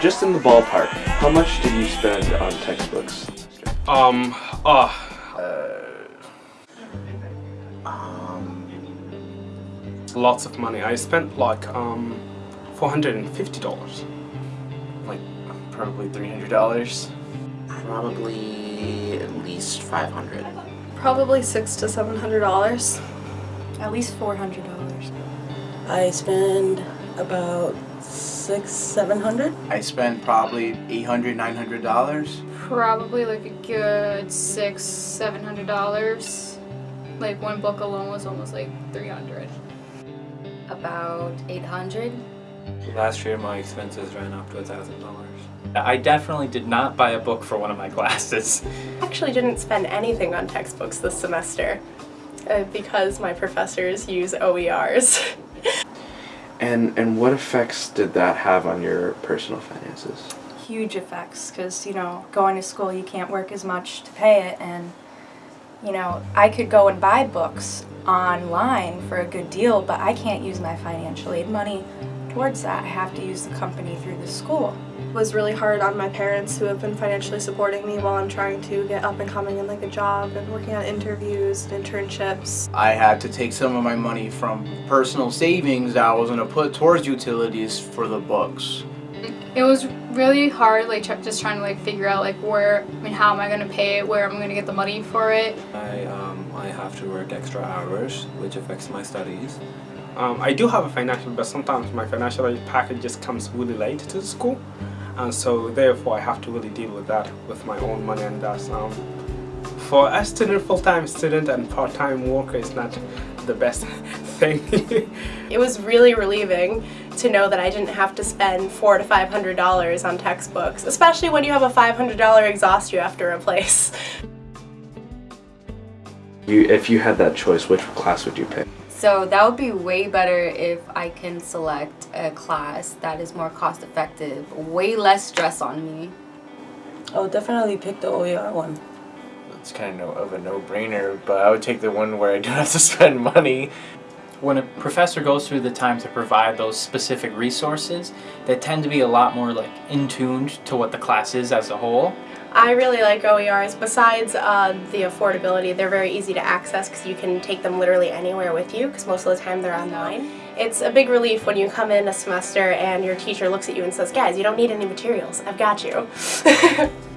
just in the ballpark, how much did you spend on textbooks? Um, uh, Um, lots of money. I spent like, um, $450. like probably three hundred dollars. Probably at least five hundred. Probably six to seven hundred dollars. At least four hundred dollars. I spend about six, seven hundred. I spent probably 800 900 dollars. Probably like a good six, seven hundred dollars. Like one book alone was almost like three hundred. About 800 Last year, my expenses ran up to a thousand dollars. I definitely did not buy a book for one of my classes. Actually didn't spend anything on textbooks this semester uh, because my professors use OERs. And and what effects did that have on your personal finances? Huge effects because, you know, going to school you can't work as much to pay it and, you know, I could go and buy books online for a good deal, but I can't use my financial aid money towards that. I have to use the company through the school. It was really hard on my parents who have been financially supporting me while I'm trying to get up and coming in like a job and working on interviews and internships. I had to take some of my money from personal savings that I was gonna put towards utilities for the books. It was really hard, like tr- just trying to like figure out like where, I mean, how am I gonna pay it, where am I gonna get the money for it. I um, I have to work extra hours, which affects my studies. Um, I do have a financial, but sometimes my financial aid package just comes really late to the school. And so therefore I have to really deal with that with my own money and that's um, for a student, full-time student and part-time worker is not the best thing. It was really relieving to know that I didn't have to spend four to five hundred dollars on textbooks, especially when you have a five hundred dollar exhaust you have to replace. You if you had that choice, which class would you pick? So that would be way better if I can select a class that is more cost effective, way less stress on me. I'll definitely pick the OER one. It's kind of of a no-brainer, but I would take the one where I don't have to spend money. When a professor goes through the time to provide those specific resources, they tend to be a lot more like in tuned to what the class is as a whole. I really like OERs. Besides uh, the affordability, they're very easy to access because you can take them literally anywhere with you because most of the time they're online. It's a big relief when you come in a semester and your teacher looks at you and says, guys, you don't need any materials. I've got you.